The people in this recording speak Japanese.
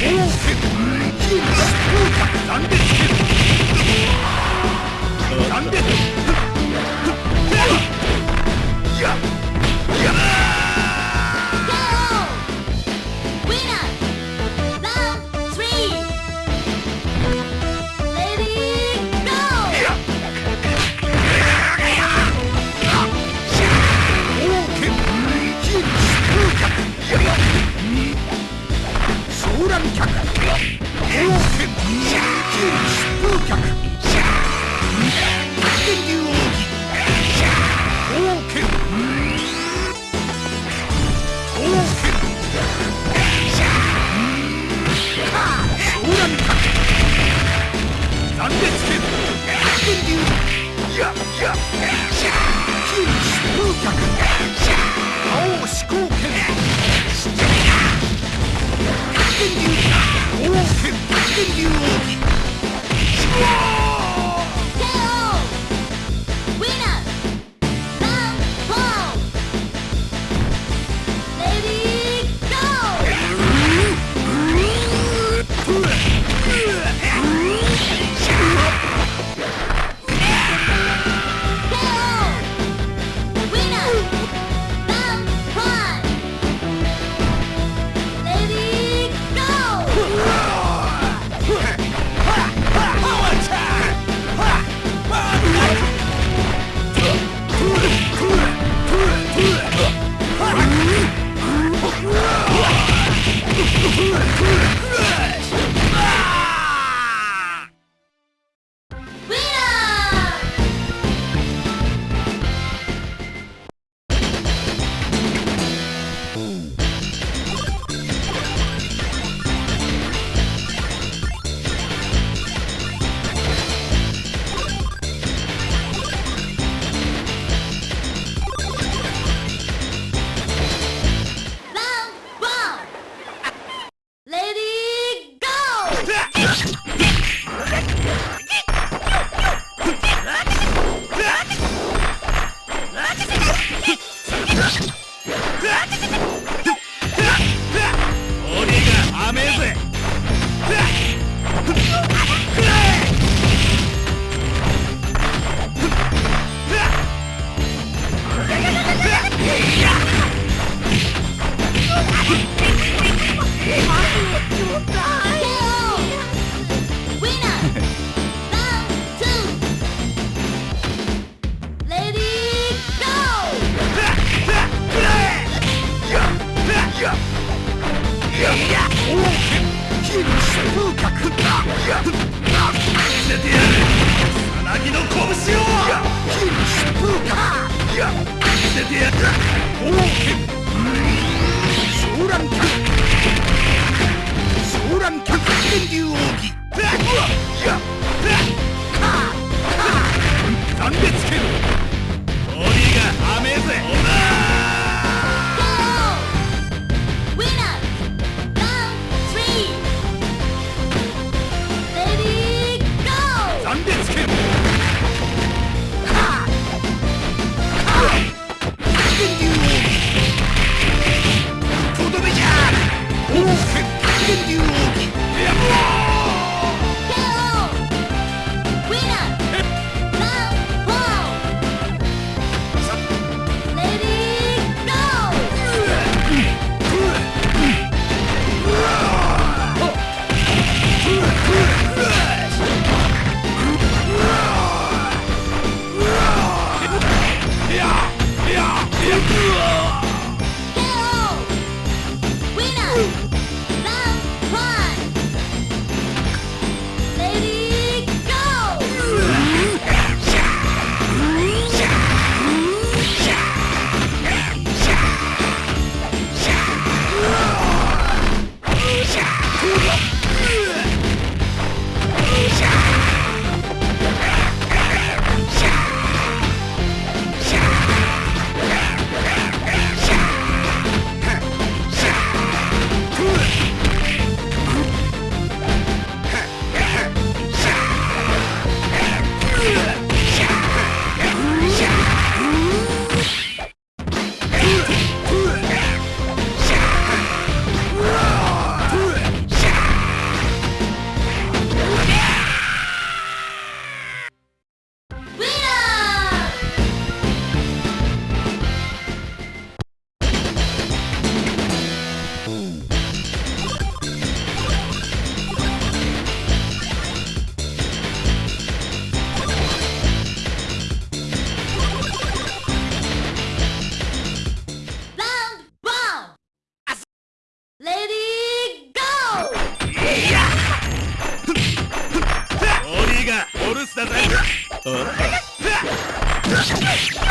Yeah! 青思考権 Dragon Duel! Dragon Duel! Let's せてやるさなぎの拳を見せてやる。Uh. uh.